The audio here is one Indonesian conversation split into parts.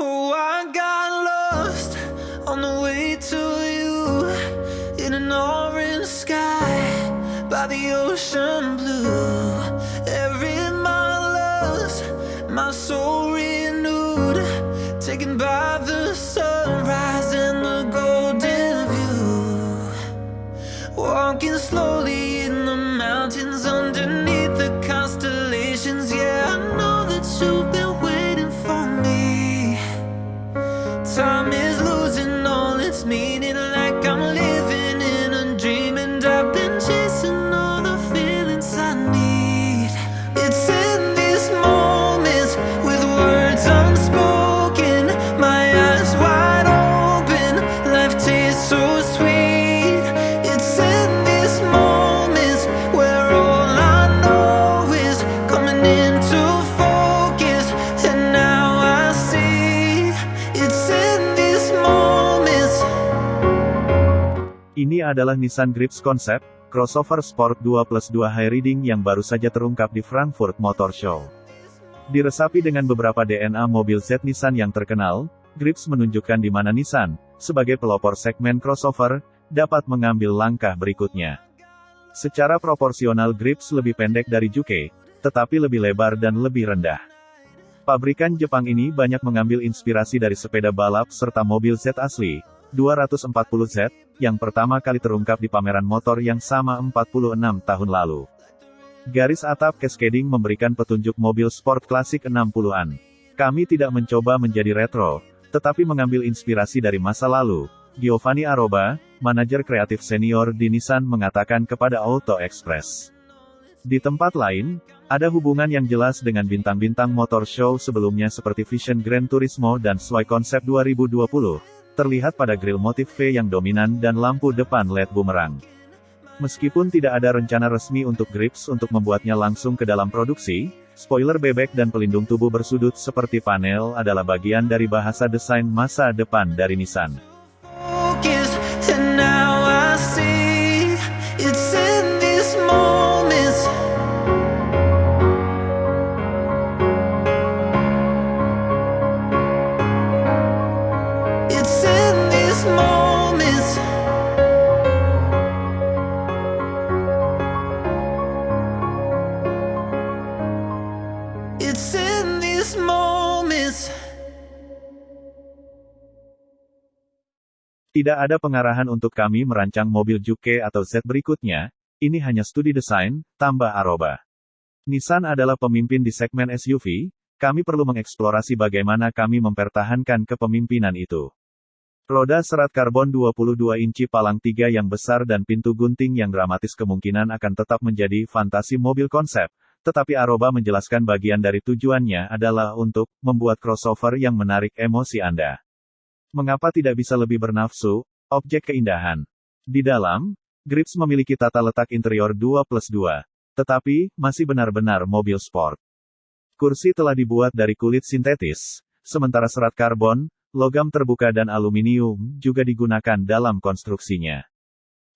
Oh, I got lost on the way to you in an orange sky by the ocean blue. Every mile lost, my soul renewed, taken by the sunrise and the golden view. Walking slowly adalah Nissan Grips Concept, crossover sport 2 plus 2 high riding yang baru saja terungkap di Frankfurt Motor Show. Diresapi dengan beberapa DNA mobil Z Nissan yang terkenal, Grips menunjukkan di mana Nissan, sebagai pelopor segmen crossover, dapat mengambil langkah berikutnya. Secara proporsional Grips lebih pendek dari Juke, tetapi lebih lebar dan lebih rendah. Pabrikan Jepang ini banyak mengambil inspirasi dari sepeda balap serta mobil Z asli, 240Z, yang pertama kali terungkap di pameran motor yang sama 46 tahun lalu. Garis atap cascading memberikan petunjuk mobil sport klasik 60-an. Kami tidak mencoba menjadi retro, tetapi mengambil inspirasi dari masa lalu. Giovanni Aroba, manajer kreatif senior di Nissan mengatakan kepada Auto Express. Di tempat lain, ada hubungan yang jelas dengan bintang-bintang motor show sebelumnya seperti Vision Grand Turismo dan Sway Concept 2020, terlihat pada grill motif V yang dominan dan lampu depan LED bumerang. Meskipun tidak ada rencana resmi untuk Grips untuk membuatnya langsung ke dalam produksi, spoiler bebek dan pelindung tubuh bersudut seperti panel adalah bagian dari bahasa desain masa depan dari Nissan. Tidak ada pengarahan untuk kami merancang mobil Juke atau Z berikutnya, ini hanya studi desain, tambah Aroba. Nissan adalah pemimpin di segmen SUV, kami perlu mengeksplorasi bagaimana kami mempertahankan kepemimpinan itu. Roda serat karbon 22 inci palang tiga yang besar dan pintu gunting yang dramatis kemungkinan akan tetap menjadi fantasi mobil konsep, tetapi Aroba menjelaskan bagian dari tujuannya adalah untuk membuat crossover yang menarik emosi Anda. Mengapa tidak bisa lebih bernafsu, objek keindahan? Di dalam, Grips memiliki tata letak interior 2 plus 2, tetapi, masih benar-benar mobil sport. Kursi telah dibuat dari kulit sintetis, sementara serat karbon, logam terbuka dan aluminium, juga digunakan dalam konstruksinya.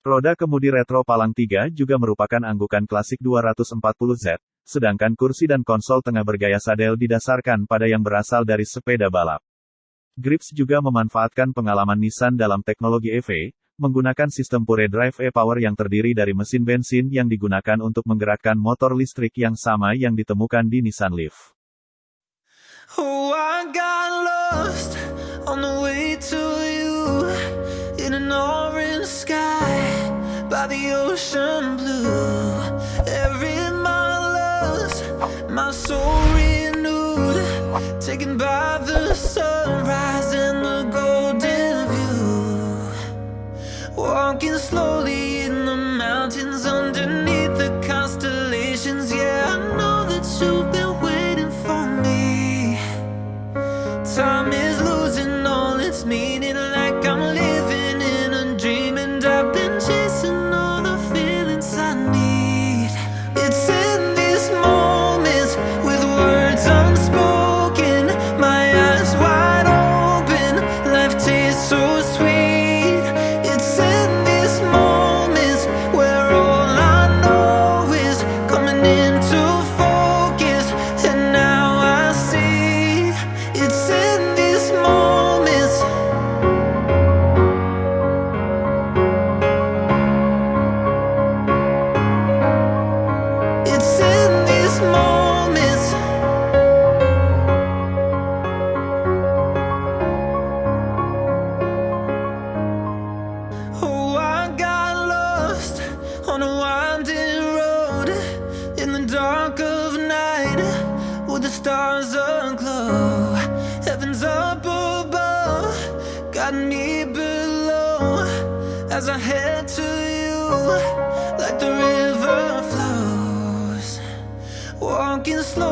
Roda kemudi retro palang 3 juga merupakan anggukan klasik 240Z, sedangkan kursi dan konsol tengah bergaya sadel didasarkan pada yang berasal dari sepeda balap. Grips juga memanfaatkan pengalaman Nissan dalam teknologi EV, menggunakan sistem pure drive e-power yang terdiri dari mesin bensin yang digunakan untuk menggerakkan motor listrik yang sama yang ditemukan di Nissan Leaf. Oh, my soul renewed, taken by the sunrise and the golden view. Walking slowly stars aglow. Heaven's up above. Got me below. As I head to you Like the river flows. Walking slow.